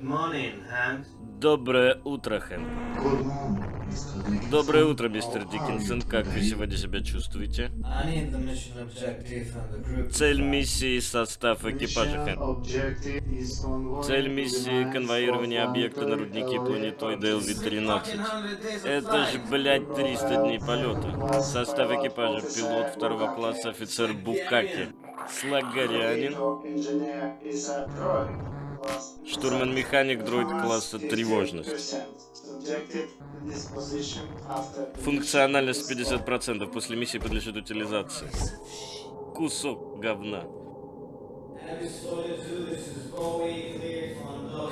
Good morning, Hank. Доброе утро, Хэнк. Доброе утро, мистер Диккенсон. Как вы сегодня себя чувствуете? Цель миссии и состав экипажа, Хэнк. Цель миссии конвоирование объекта на руднике планетоида objective. LV-13. Это же, блядь, 300 дней полета. Состав экипажа — пилот второго класса офицер Букаки. Слагарянин. Штурман-механик дроид класса 63%. тревожность. Функциональность 50% после миссии подлежит утилизации. Кусок говна.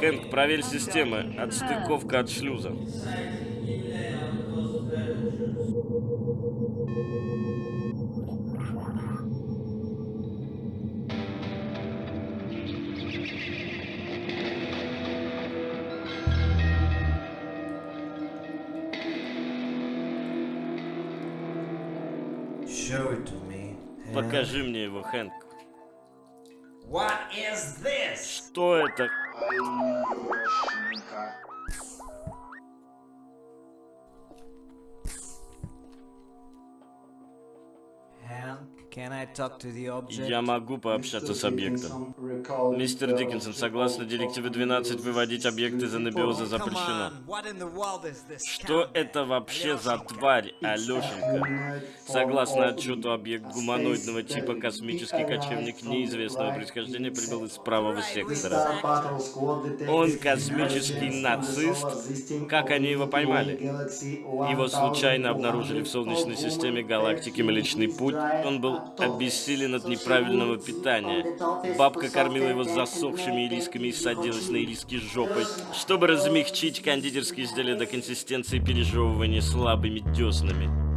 Хэнк, проверь системы. Отстыковка от шлюза. Покажи мне его, Хэнк. What is this? Что это? Я могу пообщаться с объектом. Мистер Диккенсон, согласно директиве 12, выводить объекты из анабиоза запрещено. Что это вообще за тварь, Алешенька? Согласно отчету, объект гуманоидного типа космический кочевник неизвестного происхождения прибыл из правого сектора. Он космический нацист? Как они его поймали? Его случайно обнаружили в Солнечной системе галактики Млечный Путь. Он был обессилен от неправильного питания. Бабка кормила его засохшими ирисками и садилась на ириски жопой, чтобы размягчить кондитерские изделия до консистенции пережевывания слабыми деснами.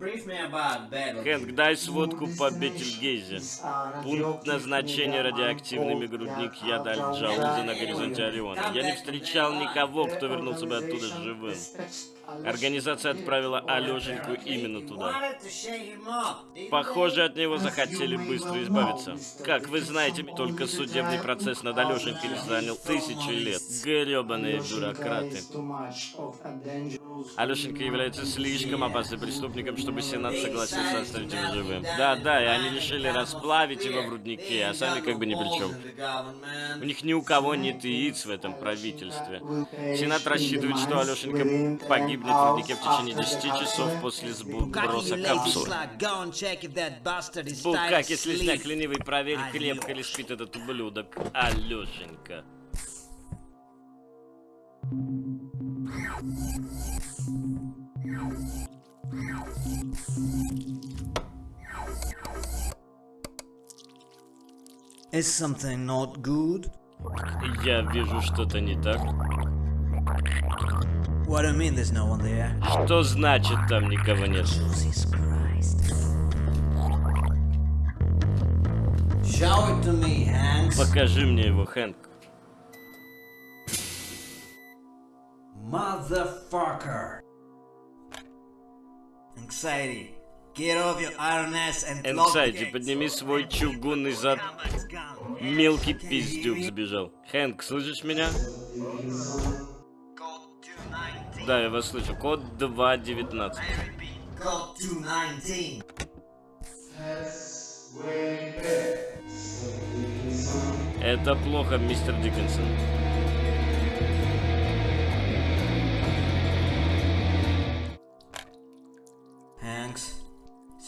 Хэнк, дай сводку по Бетельгейзе. Пункт назначения радиоактивный мегрудник яда Аль-Джауза на горизонте Ориона. Я не встречал никого, кто вернулся бы оттуда живым. Организация отправила Алешеньку именно туда. Похоже, от него захотели быстро избавиться. Как вы знаете, только судебный процесс над Алешенькой занял тысячи лет. Гребаные бюрократы. Алешенька является слишком опасным преступником, чтобы Сенат согласился оставить его живым. Да-да, и они решили расплавить его в руднике, а сами как бы ни при чем. У них ни у кого нет яиц в этом правительстве. Сенат рассчитывает, что Алешенька погибнет в руднике в течение 10 часов после сброса капсулы. Булкак, если сняк ленивый, проверь, крепко ли спит этот ублюдок. Алешенька. Is something not good? Я вижу что-то не так. What do you mean there's no one there? Что значит там никого нет? Jesus Christ. Show it to me, Hanks. Покажи мне его, Хэнк. Motherfucker. Gates. подними свой чугунный зад. Мелкий пиздюк сбежал. Хэнк, слышишь меня? Code 219. Да, я вас слышу. Код 2.19. Code 219. Это плохо, мистер Диккенсон.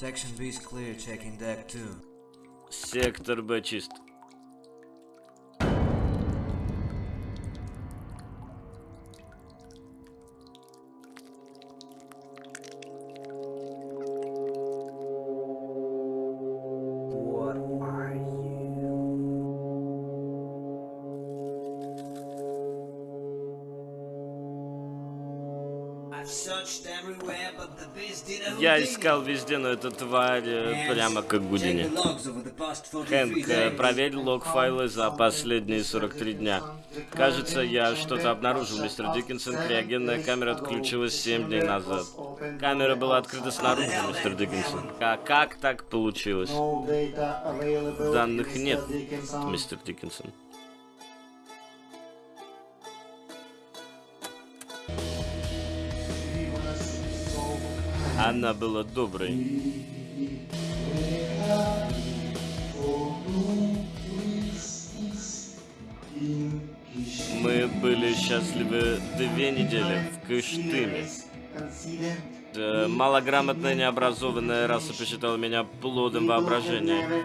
Section B is clear. Checking deck 2. Сектор Б чист. Я искал везде, но эта тварь э, прямо как Гудини. the logs over the past 43 Хэнк, э, проверь лог-файлы за последние 43 дня. Кажется, я что-то обнаружил, мистер Диккенсон. Криогенная камера отключилась 7 дней назад. Камера была открыта снаружи, мистер Диккенсон. А как так получилось? Данных нет, мистер Диккенсон. Она была доброй. Мы были счастливы две недели в Кыштыме. Э, Малограмотная необразованная раса посчитала меня плодом воображения.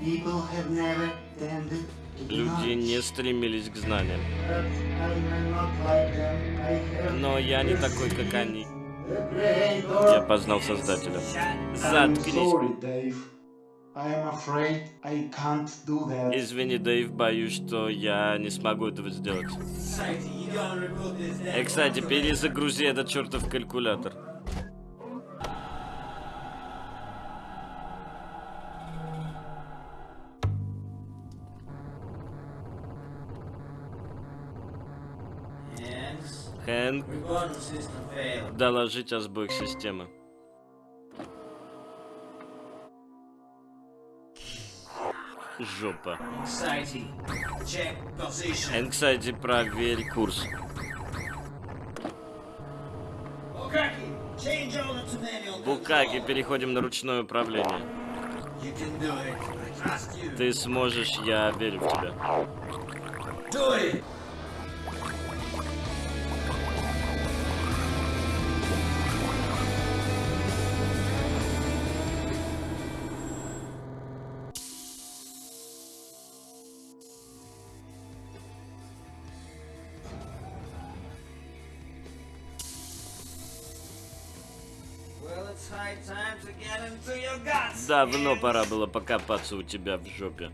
People have never tended Люди не стремились к знаниям. Но я не такой, как они. Я познал Создателя. Заткнись. Извини, Дэйв, боюсь, что я не смогу этого сделать. И, кстати, перезагрузи этот чертов калькулятор. Хэнк, доложить о сбоях системы. Жопа. Энксайди, проверь курс. Букаги, переходим на ручное управление. Ты сможешь, я верю в тебя. Давно пора было покопаться у тебя в жопе.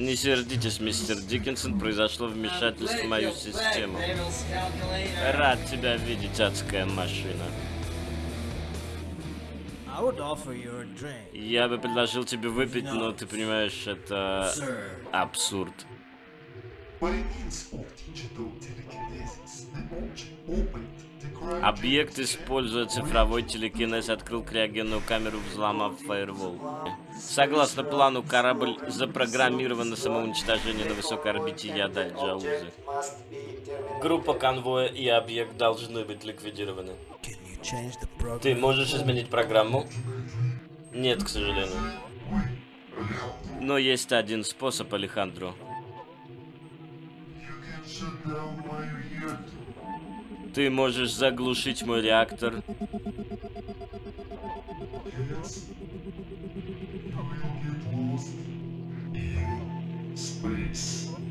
Не сердитесь, мистер Диккенсон, произошло вмешательство в мою систему. Рад тебя видеть, адская машина. Я бы предложил тебе выпить, но ты понимаешь, это абсурд. Объект, используя цифровой телекинез, открыл криогенную камеру, взломав фаервол. Согласно плану, корабль запрограммирован на самоуничтожение на высокой орбите Ядаль Джаузы. Группа конвоя и объект должны быть ликвидированы. Ты можешь изменить программу? Нет, к сожалению. Но есть один способ, Алехандро. Ты можешь заглушить мой реактор.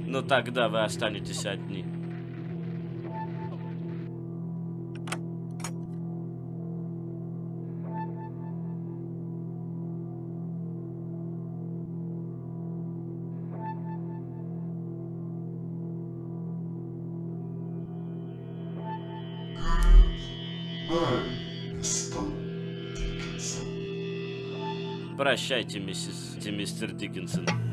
Но тогда вы останетесь одни. Прощайте, миссис мистер Диккенсон.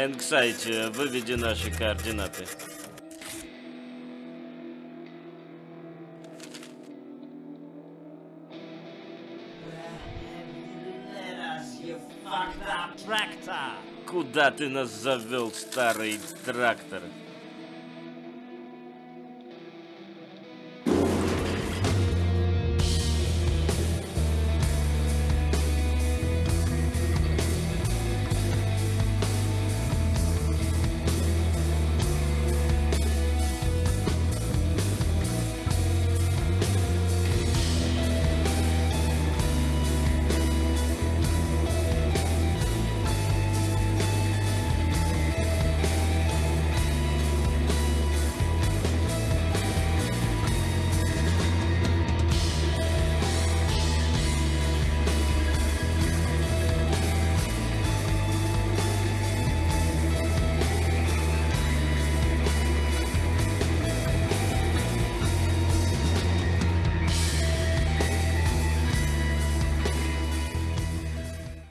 Энксайте, выведи наши координаты. Куда ты нас завел, старый трактор?